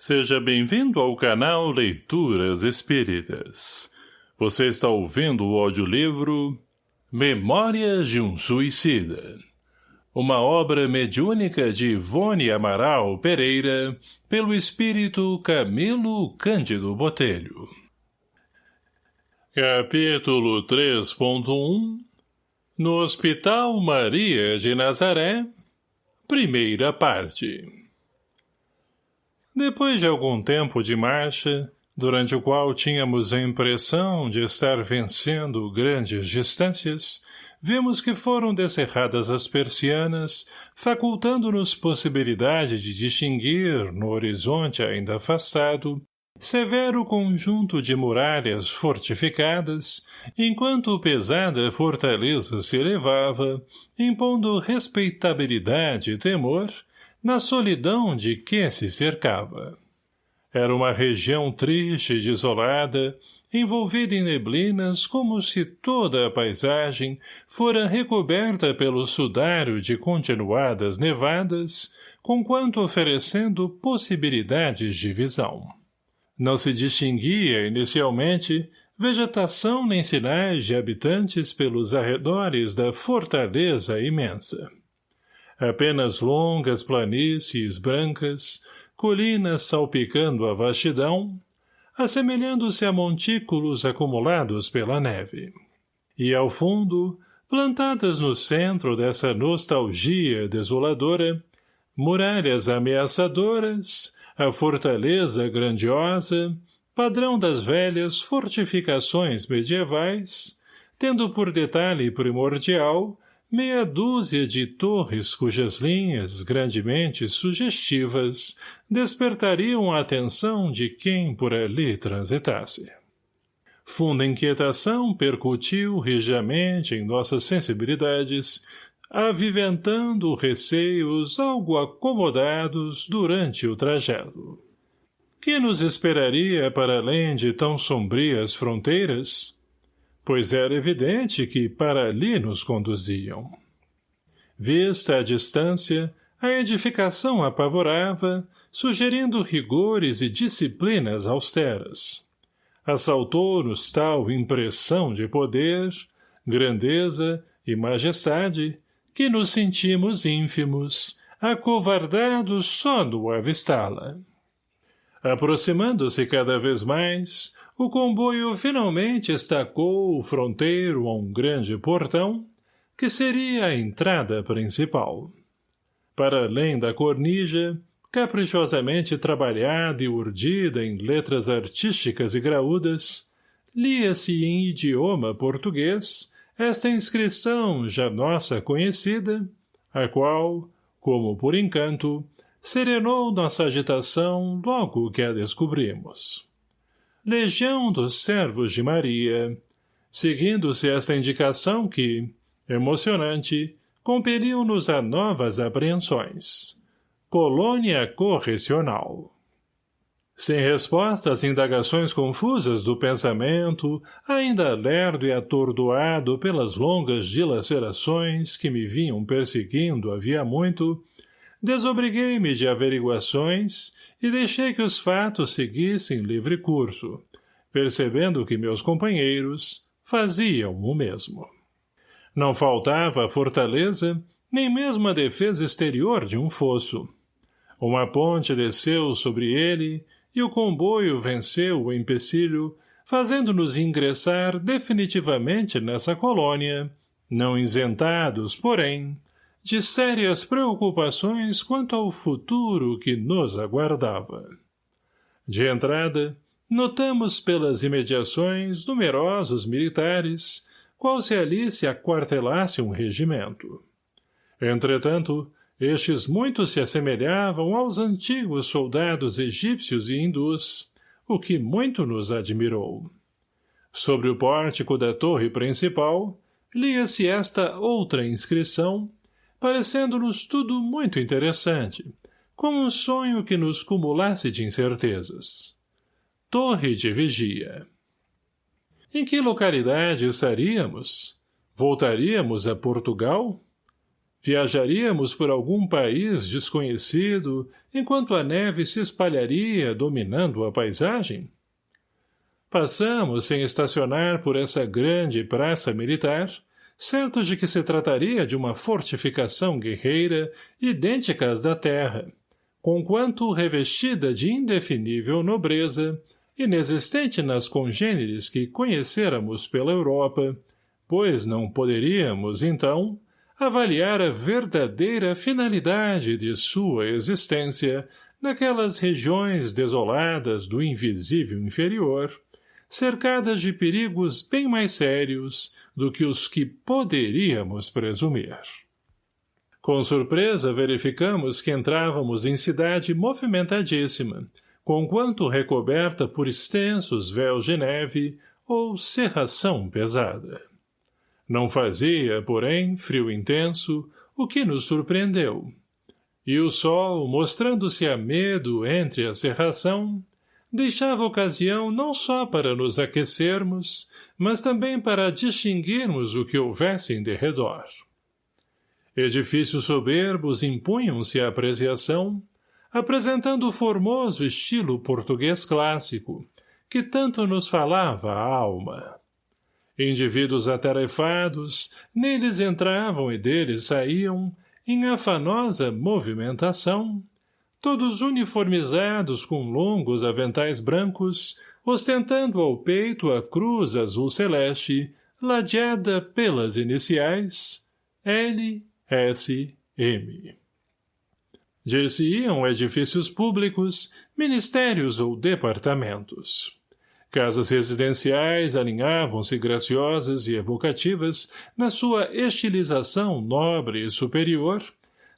Seja bem-vindo ao canal Leituras Espíritas. Você está ouvindo o audiolivro Memórias de um Suicida. Uma obra mediúnica de Ivone Amaral Pereira, pelo espírito Camilo Cândido Botelho. Capítulo 3.1 No Hospital Maria de Nazaré, primeira parte. Depois de algum tempo de marcha, durante o qual tínhamos a impressão de estar vencendo grandes distâncias, vimos que foram descerradas as persianas, facultando-nos possibilidade de distinguir, no horizonte ainda afastado, severo conjunto de muralhas fortificadas, enquanto pesada fortaleza se elevava, impondo respeitabilidade e temor, na solidão de que se cercava. Era uma região triste e desolada, envolvida em neblinas como se toda a paisagem fora recoberta pelo sudário de continuadas nevadas, conquanto oferecendo possibilidades de visão. Não se distinguia, inicialmente, vegetação nem sinais de habitantes pelos arredores da fortaleza imensa apenas longas planícies brancas, colinas salpicando a vastidão, assemelhando-se a montículos acumulados pela neve. E ao fundo, plantadas no centro dessa nostalgia desoladora, muralhas ameaçadoras, a fortaleza grandiosa, padrão das velhas fortificações medievais, tendo por detalhe primordial meia dúzia de torres cujas linhas, grandemente sugestivas, despertariam a atenção de quem por ali transitasse. Funda inquietação percutiu rigiamente em nossas sensibilidades, aviventando receios algo acomodados durante o trajeto. Que nos esperaria para além de tão sombrias fronteiras? Pois era evidente que para ali nos conduziam. Vista a distância, a edificação apavorava, sugerindo rigores e disciplinas austeras. Assaltou-nos tal impressão de poder, grandeza e majestade, que nos sentimos ínfimos, acovardados só no avistá-la. Aproximando-se cada vez mais, o comboio finalmente estacou o fronteiro a um grande portão, que seria a entrada principal. Para além da cornija, caprichosamente trabalhada e urdida em letras artísticas e graúdas, lia-se em idioma português esta inscrição já nossa conhecida, a qual, como por encanto, serenou nossa agitação logo que a descobrimos. Legião dos Servos de Maria, seguindo-se esta indicação que, emocionante, compeliu-nos a novas apreensões. Colônia Correcional. Sem resposta às indagações confusas do pensamento, ainda lerdo e atordoado pelas longas dilacerações que me vinham perseguindo havia muito, desobriguei-me de averiguações e deixei que os fatos seguissem livre curso, percebendo que meus companheiros faziam o mesmo. Não faltava a fortaleza, nem mesmo a defesa exterior de um fosso. Uma ponte desceu sobre ele e o comboio venceu o empecilho, fazendo-nos ingressar definitivamente nessa colônia, não isentados, porém, de sérias preocupações quanto ao futuro que nos aguardava. De entrada, notamos pelas imediações numerosos militares, qual se ali se aquartelasse um regimento. Entretanto, estes muito se assemelhavam aos antigos soldados egípcios e hindus, o que muito nos admirou. Sobre o pórtico da torre principal, lia-se esta outra inscrição parecendo-nos tudo muito interessante, como um sonho que nos cumulasse de incertezas. Torre de Vigia. Em que localidade estaríamos? Voltaríamos a Portugal? Viajaríamos por algum país desconhecido, enquanto a neve se espalharia, dominando a paisagem? Passamos sem estacionar por essa grande praça militar, certos de que se trataria de uma fortificação guerreira idêntica às da terra, conquanto revestida de indefinível nobreza, inexistente nas congêneres que conhecêramos pela Europa, pois não poderíamos, então, avaliar a verdadeira finalidade de sua existência naquelas regiões desoladas do invisível inferior, cercadas de perigos bem mais sérios do que os que poderíamos presumir. Com surpresa verificamos que entrávamos em cidade movimentadíssima, conquanto recoberta por extensos véus de neve ou serração pesada. Não fazia, porém, frio intenso, o que nos surpreendeu. E o sol, mostrando-se a medo entre a serração, deixava ocasião não só para nos aquecermos, mas também para distinguirmos o que houvesse em derredor. Edifícios soberbos impunham-se à apreciação, apresentando o formoso estilo português clássico, que tanto nos falava a alma. Indivíduos atarefados, neles entravam e deles saíam, em afanosa movimentação, todos uniformizados com longos aventais brancos, ostentando ao peito a cruz azul celeste, ladeada pelas iniciais L, S, M. Dir-se-iam edifícios públicos, ministérios ou departamentos. Casas residenciais alinhavam-se graciosas e evocativas na sua estilização nobre e superior,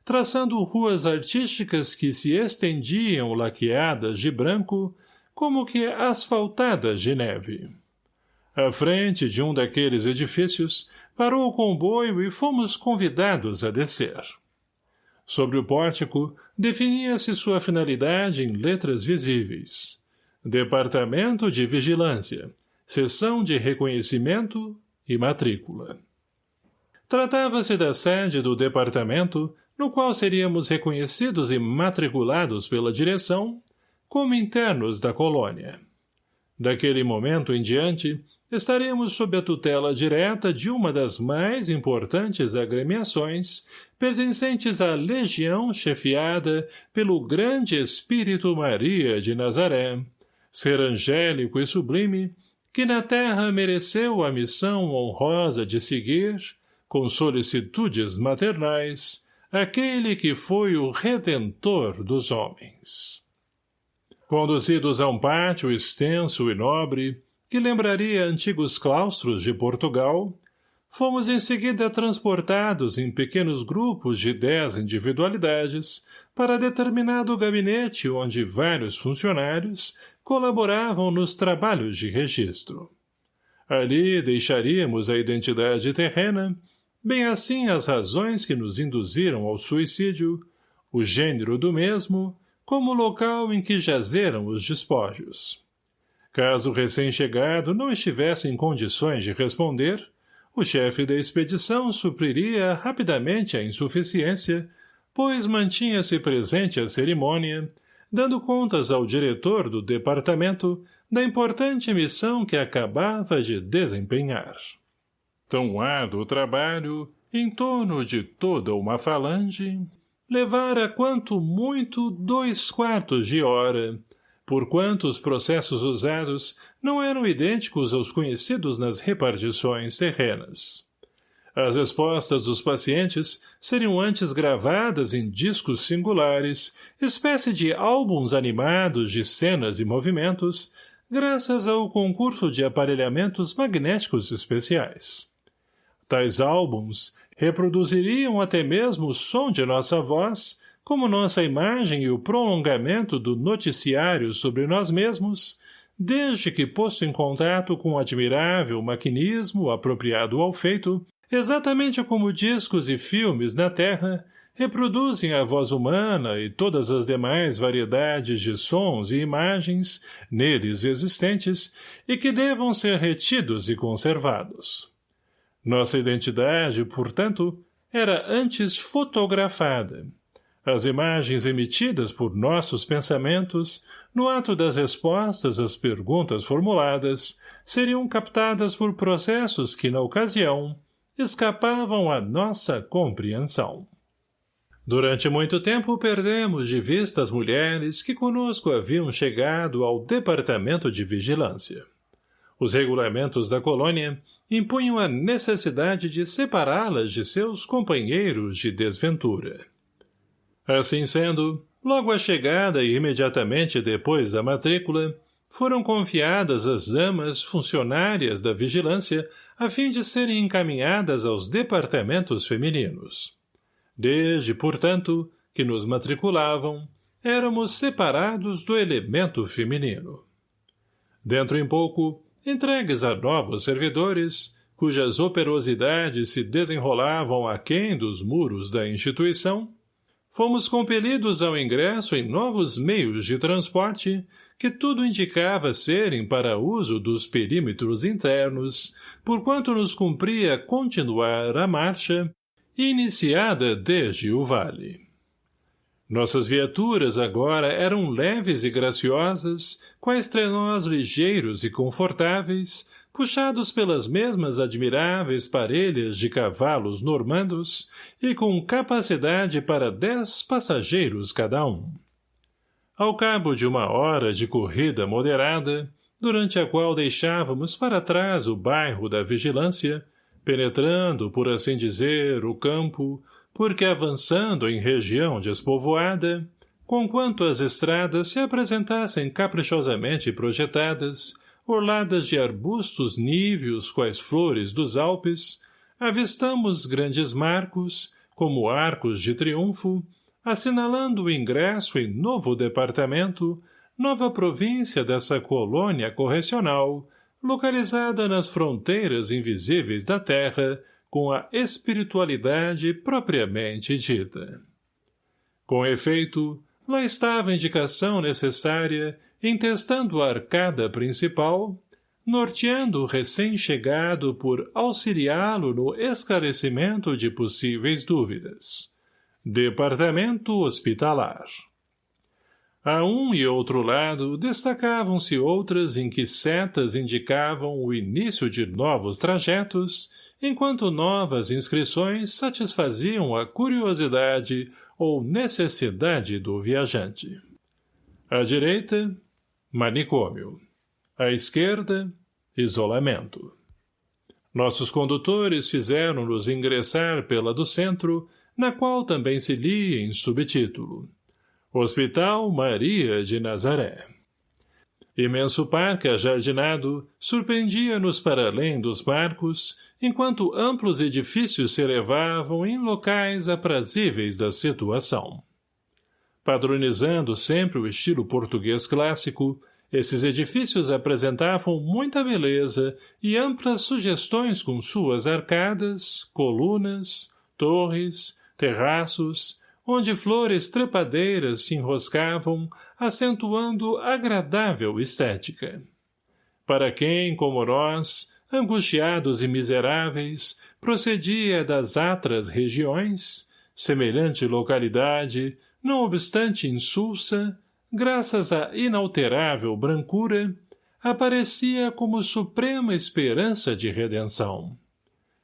traçando ruas artísticas que se estendiam laqueadas de branco, como que asfaltadas de neve. À frente de um daqueles edifícios, parou o comboio e fomos convidados a descer. Sobre o pórtico, definia-se sua finalidade em letras visíveis. Departamento de Vigilância, Seção de Reconhecimento e Matrícula. Tratava-se da sede do departamento, no qual seríamos reconhecidos e matriculados pela direção, como internos da colônia. Daquele momento em diante, estaríamos sob a tutela direta de uma das mais importantes agremiações pertencentes à legião chefiada pelo grande Espírito Maria de Nazaré, ser angélico e sublime, que na terra mereceu a missão honrosa de seguir, com solicitudes maternais, aquele que foi o redentor dos homens. Conduzidos a um pátio extenso e nobre, que lembraria antigos claustros de Portugal, fomos em seguida transportados em pequenos grupos de dez individualidades para determinado gabinete onde vários funcionários colaboravam nos trabalhos de registro. Ali deixaríamos a identidade terrena, bem assim as razões que nos induziram ao suicídio, o gênero do mesmo, como o local em que jazeram os despojos. Caso o recém-chegado não estivesse em condições de responder, o chefe da expedição supriria rapidamente a insuficiência, pois mantinha-se presente à cerimônia, dando contas ao diretor do departamento da importante missão que acabava de desempenhar. Tão árduo trabalho, em torno de toda uma falange, levara quanto muito dois quartos de hora, porquanto os processos usados não eram idênticos aos conhecidos nas repartições terrenas. As respostas dos pacientes seriam antes gravadas em discos singulares, espécie de álbuns animados de cenas e movimentos, graças ao concurso de aparelhamentos magnéticos especiais. Tais álbuns reproduziriam até mesmo o som de nossa voz, como nossa imagem e o prolongamento do noticiário sobre nós mesmos, desde que posto em contato com admirável maquinismo apropriado ao feito, exatamente como discos e filmes na Terra reproduzem a voz humana e todas as demais variedades de sons e imagens neles existentes e que devam ser retidos e conservados. Nossa identidade, portanto, era antes fotografada. As imagens emitidas por nossos pensamentos, no ato das respostas às perguntas formuladas, seriam captadas por processos que, na ocasião, escapavam à nossa compreensão. Durante muito tempo perdemos de vista as mulheres que conosco haviam chegado ao Departamento de Vigilância. Os regulamentos da colônia impunham a necessidade de separá-las de seus companheiros de desventura. Assim sendo, logo à chegada e imediatamente depois da matrícula, foram confiadas às damas funcionárias da vigilância a fim de serem encaminhadas aos departamentos femininos. Desde, portanto, que nos matriculavam, éramos separados do elemento feminino. Dentro em pouco, entregues a novos servidores, cujas operosidades se desenrolavam aquém dos muros da instituição, fomos compelidos ao ingresso em novos meios de transporte que tudo indicava serem para uso dos perímetros internos, porquanto nos cumpria continuar a marcha, iniciada desde o vale. Nossas viaturas agora eram leves e graciosas, quais trenós ligeiros e confortáveis, puxados pelas mesmas admiráveis parelhas de cavalos normandos e com capacidade para dez passageiros cada um. Ao cabo de uma hora de corrida moderada, durante a qual deixávamos para trás o bairro da vigilância, penetrando, por assim dizer, o campo, porque avançando em região despovoada, conquanto as estradas se apresentassem caprichosamente projetadas, orladas de arbustos níveos quais flores dos Alpes, avistamos grandes marcos, como arcos de triunfo, assinalando o ingresso em novo departamento, nova província dessa colônia correcional, localizada nas fronteiras invisíveis da terra, com a espiritualidade propriamente dita. Com efeito, lá estava a indicação necessária entestando a arcada principal, norteando o recém-chegado por auxiliá-lo no esclarecimento de possíveis dúvidas. Departamento Hospitalar A um e outro lado destacavam-se outras em que setas indicavam o início de novos trajetos, enquanto novas inscrições satisfaziam a curiosidade ou necessidade do viajante. À direita, Manicômio. À esquerda, isolamento. Nossos condutores fizeram-nos ingressar pela do centro, na qual também se lia em subtítulo. Hospital Maria de Nazaré. Imenso parque ajardinado surpreendia-nos para além dos barcos, enquanto amplos edifícios se elevavam em locais aprazíveis da situação. Padronizando sempre o estilo português clássico, esses edifícios apresentavam muita beleza e amplas sugestões com suas arcadas, colunas, torres, terraços, onde flores trepadeiras se enroscavam, acentuando agradável estética. Para quem, como nós, angustiados e miseráveis, procedia das atras regiões, semelhante localidade, não obstante insulsa, graças à inalterável brancura, aparecia como suprema esperança de redenção.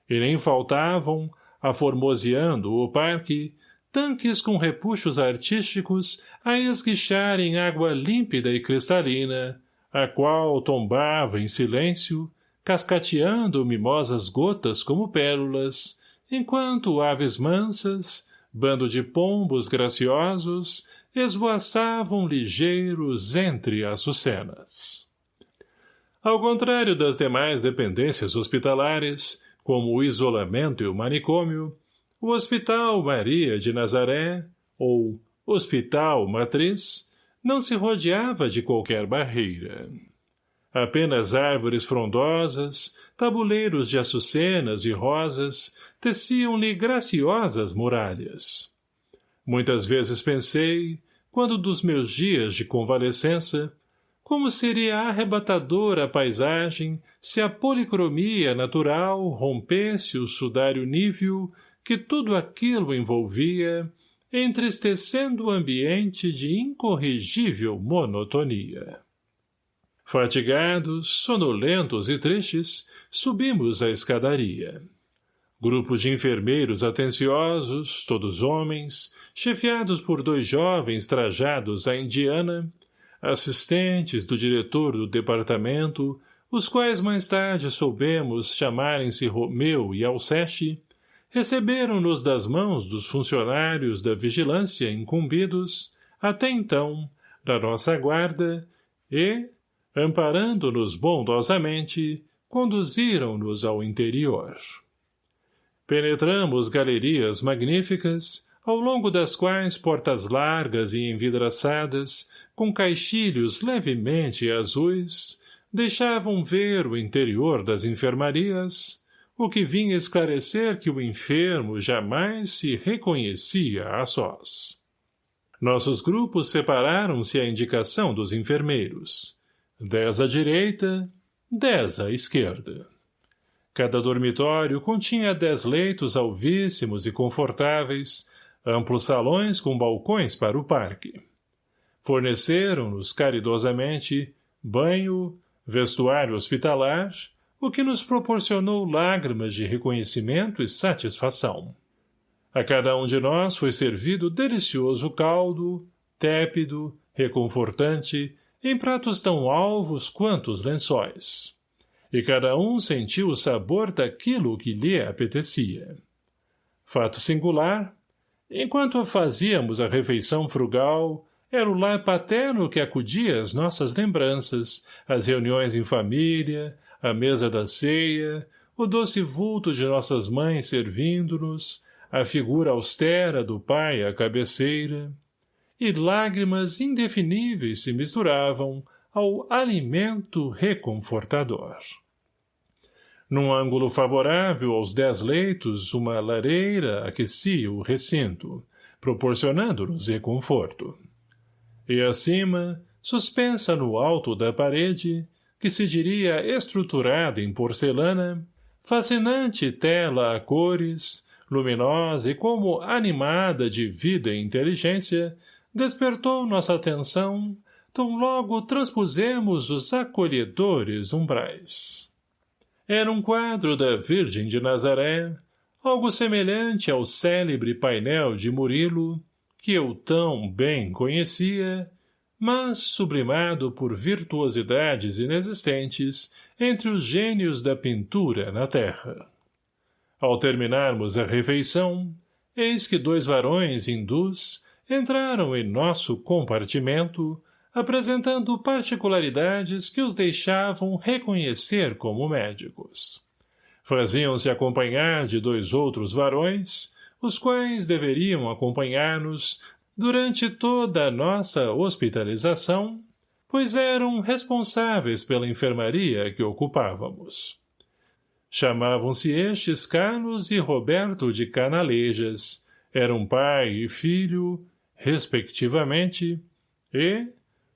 E nem faltavam, aformoseando o parque, tanques com repuxos artísticos a esguicharem água límpida e cristalina, a qual tombava em silêncio, cascateando mimosas gotas como pérolas, enquanto aves mansas, bando de pombos graciosos, esvoaçavam ligeiros entre as sucenas. Ao contrário das demais dependências hospitalares, como o isolamento e o manicômio, o Hospital Maria de Nazaré, ou Hospital Matriz, não se rodeava de qualquer barreira. Apenas árvores frondosas, tabuleiros de açucenas e rosas teciam-lhe graciosas muralhas. Muitas vezes pensei, quando dos meus dias de convalescença, como seria arrebatadora a paisagem se a policromia natural rompesse o sudário níveo que tudo aquilo envolvia, entristecendo o ambiente de incorrigível monotonia. Fatigados, sonolentos e tristes, subimos a escadaria. Grupos de enfermeiros atenciosos, todos homens, chefiados por dois jovens trajados à indiana, assistentes do diretor do departamento, os quais mais tarde soubemos chamarem-se Romeu e Alceste, receberam-nos das mãos dos funcionários da vigilância incumbidos, até então, da nossa guarda, e, amparando-nos bondosamente, conduziram-nos ao interior. Penetramos galerias magníficas, ao longo das quais portas largas e envidraçadas, com caixilhos levemente azuis, deixavam ver o interior das enfermarias, o que vinha esclarecer que o enfermo jamais se reconhecia a sós. Nossos grupos separaram-se à indicação dos enfermeiros. Dez à direita, dez à esquerda. Cada dormitório continha dez leitos alvíssimos e confortáveis, amplos salões com balcões para o parque. Forneceram-nos caridosamente banho, vestuário hospitalar, o que nos proporcionou lágrimas de reconhecimento e satisfação. A cada um de nós foi servido delicioso caldo, tépido, reconfortante, em pratos tão alvos quanto os lençóis. E cada um sentiu o sabor daquilo que lhe apetecia. Fato singular, enquanto fazíamos a refeição frugal, era o lar paterno que acudia às nossas lembranças, às reuniões em família, a mesa da ceia, o doce vulto de nossas mães servindo-nos, a figura austera do pai à cabeceira, e lágrimas indefiníveis se misturavam ao alimento reconfortador. Num ângulo favorável aos dez leitos, uma lareira aquecia o recinto, proporcionando-nos reconforto. E acima, suspensa no alto da parede, que se diria estruturada em porcelana, fascinante tela a cores, luminosa e como animada de vida e inteligência, despertou nossa atenção, tão logo transpusemos os acolhedores umbrais. Era um quadro da Virgem de Nazaré, algo semelhante ao célebre painel de Murilo, que eu tão bem conhecia, mas sublimado por virtuosidades inexistentes entre os gênios da pintura na terra. Ao terminarmos a refeição, eis que dois varões hindus entraram em nosso compartimento, apresentando particularidades que os deixavam reconhecer como médicos. Faziam-se acompanhar de dois outros varões, os quais deveriam acompanhar-nos durante toda a nossa hospitalização, pois eram responsáveis pela enfermaria que ocupávamos. Chamavam-se estes Carlos e Roberto de Canalejas, eram pai e filho, respectivamente, e,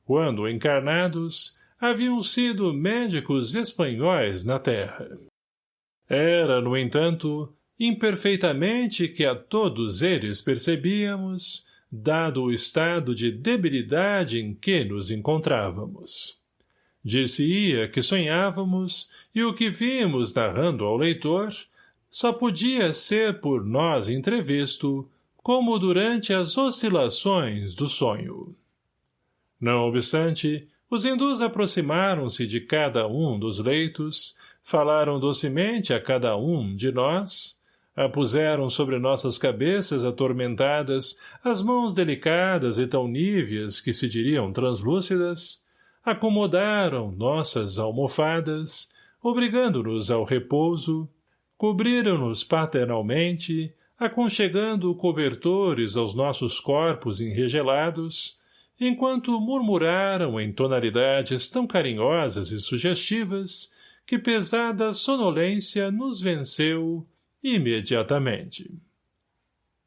quando encarnados, haviam sido médicos espanhóis na terra. Era, no entanto, imperfeitamente que a todos eles percebíamos, dado o estado de debilidade em que nos encontrávamos. Disse-ia que sonhávamos, e o que vimos narrando ao leitor, só podia ser por nós entrevisto, como durante as oscilações do sonho. Não obstante, os hindus aproximaram-se de cada um dos leitos, falaram docemente a cada um de nós, apuseram sobre nossas cabeças atormentadas as mãos delicadas e tão níveas que se diriam translúcidas, acomodaram nossas almofadas, obrigando-nos ao repouso, cobriram-nos paternalmente, aconchegando cobertores aos nossos corpos enregelados, enquanto murmuraram em tonalidades tão carinhosas e sugestivas que pesada sonolência nos venceu imediatamente.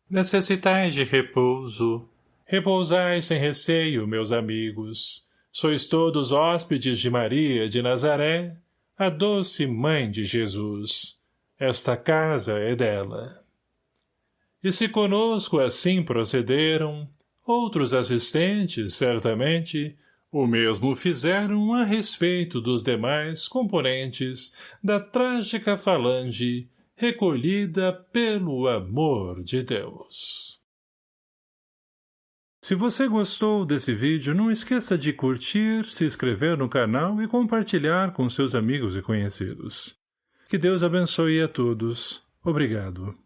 Necessitais de repouso. Repousai sem receio, meus amigos. Sois todos hóspedes de Maria de Nazaré, a doce mãe de Jesus. Esta casa é dela. E se conosco assim procederam, outros assistentes, certamente, o mesmo fizeram a respeito dos demais componentes da trágica falange recolhida pelo amor de Deus. Se você gostou desse vídeo, não esqueça de curtir, se inscrever no canal e compartilhar com seus amigos e conhecidos. Que Deus abençoe a todos. Obrigado.